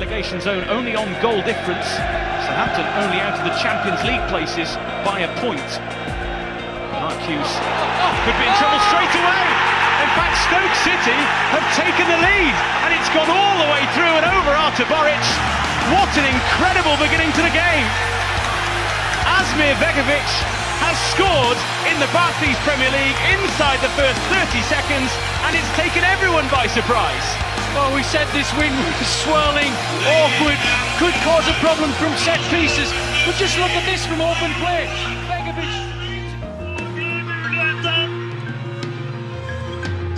relegation zone only on goal difference. Southampton only out of the Champions League places by a point. Marcus could be in trouble straight away. In fact, Stoke City have taken the lead and it's gone all the way through and over Artur Boruc. What an incredible beginning to the game. Asmir Begovic has scored in the Barclays Premier League inside the first 30 seconds and it's taken everyone by surprise. Well, we said this win was swirling, awkward, could cause a problem from set pieces. But just look at this from open play. Begovic.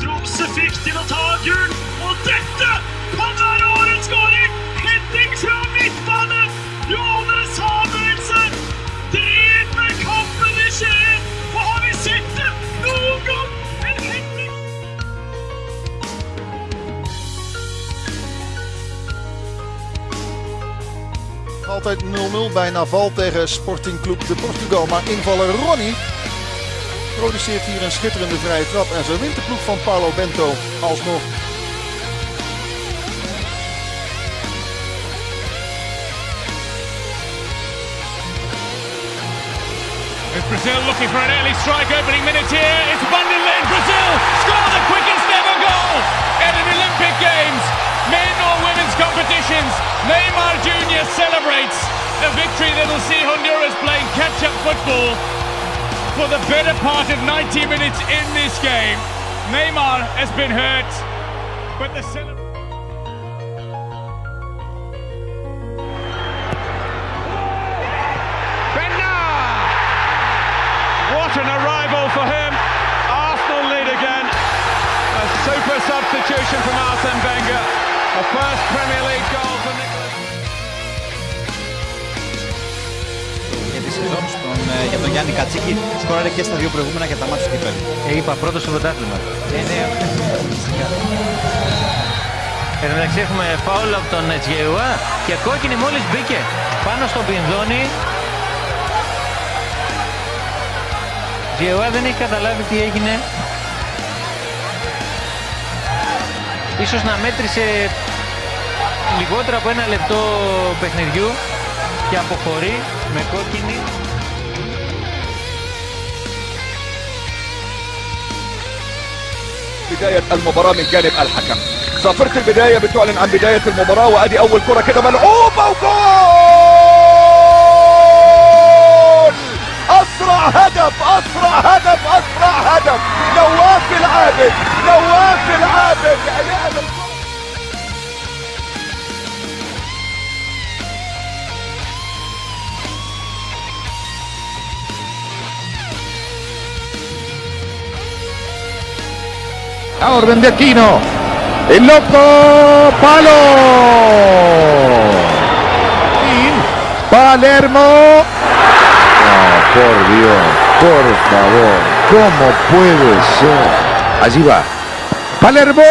Tromsø fikk til å ta gull, og dette kan være årets skåring! Fra midtbane! Altijd 0-0 bij Naval tegen Sporting Club de Portugal. Maar invaller Ronnie produceert hier een schitterende vrije trap. En zo wint de ploeg van Paulo Bento alsnog. Is Brazil looking for an early strike opening minute here. It's Vanderlei. Brazil score the quickest ever goal in an Olympic Games, competitions. Neymar Jr. celebrates a victory that will see Honduras playing catch-up football for the better part of 90 minutes in this game. Neymar has been hurt, but the celebration. What an arrival for him. Arsenal lead again. A super substitution from Arsene Wenger. A first Premier League goal for Nicholas. για τη σεζόν στον, ε, για τον Γιάννη Κατσίκη. Σκόραρε και στα δύο προηγούμενα για τα μάτια του κυπέλου. Ε, είπα πρώτος στο πρωτάθλημα. Ε, ναι, Εν τω μεταξύ έχουμε φάουλ από τον Τζιεουά και κόκκινη μόλις μπήκε πάνω στον Πινδόνι. Τζιεουά δεν έχει καταλάβει τι έγινε. Ίσως να μέτρησε λιγότερο από ένα λεπτό παιχνιδιού και αποχωρεί με κόκκινη. بداية المباراة من جانب الحكم صافرة البداية بتعلن عن بداية المباراة وادي اول كرة كده ملعوبة وجول A orden de Aquino. El loco palo. Palermo. Oh, por Dios, por favor. ¿Cómo puede ser? Allí va. Palermo.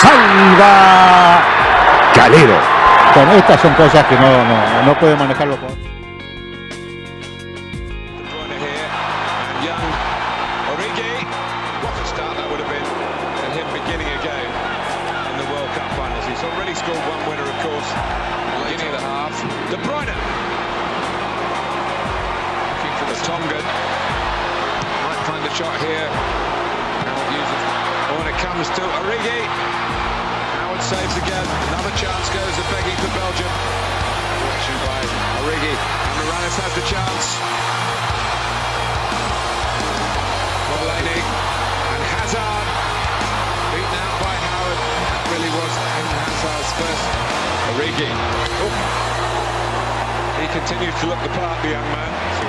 Salva. Calero. Bueno, estas son cosas que no, no, no puede manejarlo Tongan. Might find the shot here. Oh, and it comes to Origi. Howard saves again. Another chance goes to begging for Belgium. Action by Origi. And Mirallas has the chance. Delaney and Hazard beaten out by Howard. That really was Eden Hazard's first. Origi. Oh. He continues to look the part, the young man.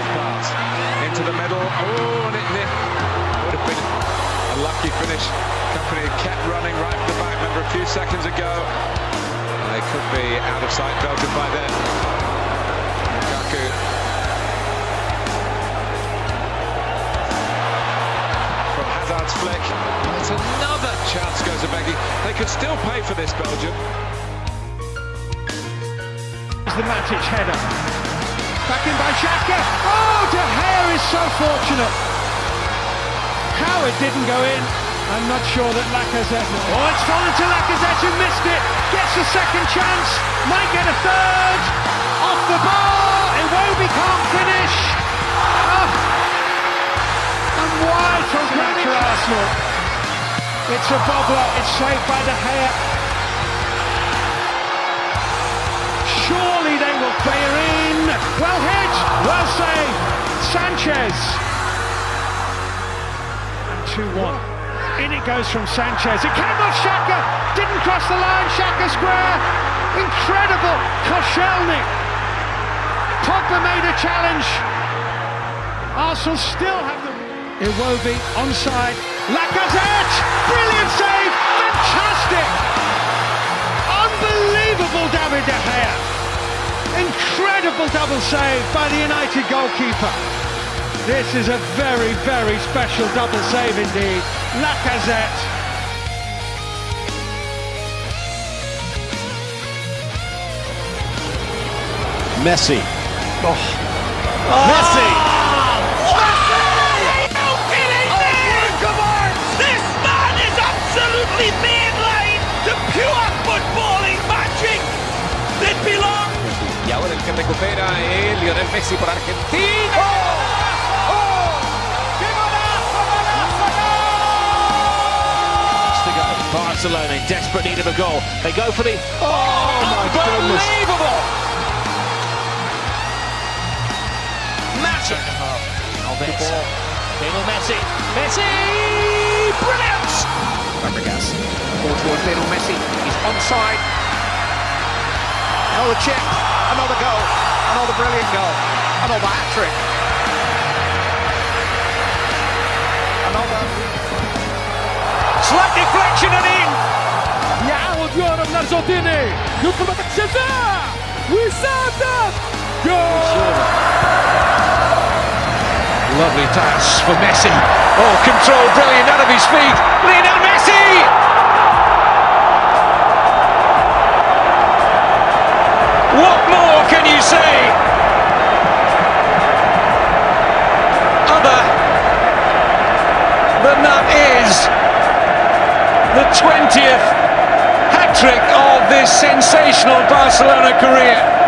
Into the middle. Oh, and it, it would have been a lucky finish. Company kept running right from the back. Remember a few seconds ago. They could be out of sight Belgium by then. Lukaku from Hazard's flick. It's another chance goes to Beggy. They could still pay for this, Belgium. It's the Matic header. Back in by Xhaka. Oh, De Gea is so fortunate. Howard didn't go in. I'm not sure that Lacazette. Oh, it's fallen to Lacazette who missed it. Gets a second chance, might get a third. Off the bar, Iwobi can't finish. Oh. And wide from Greenwich Arsenal. It's a bobbler, it's saved by De Gea. Surely they will clear in. Well hit, well saved. Sanchez. And 2-1. In it goes from Sanchez. It came off Xhaka. Didn't cross the line. Xhaka square. Incredible. Koscielny. Pogba made a challenge. Arsenal still have the... Iwobi onside. Lacazette. Brilliant save. Fantastic. Unbelievable David De Gea. Incredible double save by the United goalkeeper. This is a very, very special double save indeed. Lacazette. Messi. Oh. Oh. Messi. This man is absolutely mainline to pure footballing magic that belongs. Y ahora el que recupera es Lionel Messi por Argentina. Oh! Barcelona in desperate need of a goal. They go for the. Oh, my unbelievable! Magic. Oh, Alves. Lionel Messi. Messi! Brilliant! Fabregas. Ball towards Lionel Messi. He's onside. Another chip. Another goal. Another brilliant goal. Another hat trick. Another. Slight deflection and in. يعاود يهرب الارجنتيني يدخل منطقة الجزاء ويسدد جول Lovely pass for Messi. Oh, control brilliant out of his feet. Lionel Messi! The 20th hat-trick of this sensational Barcelona career.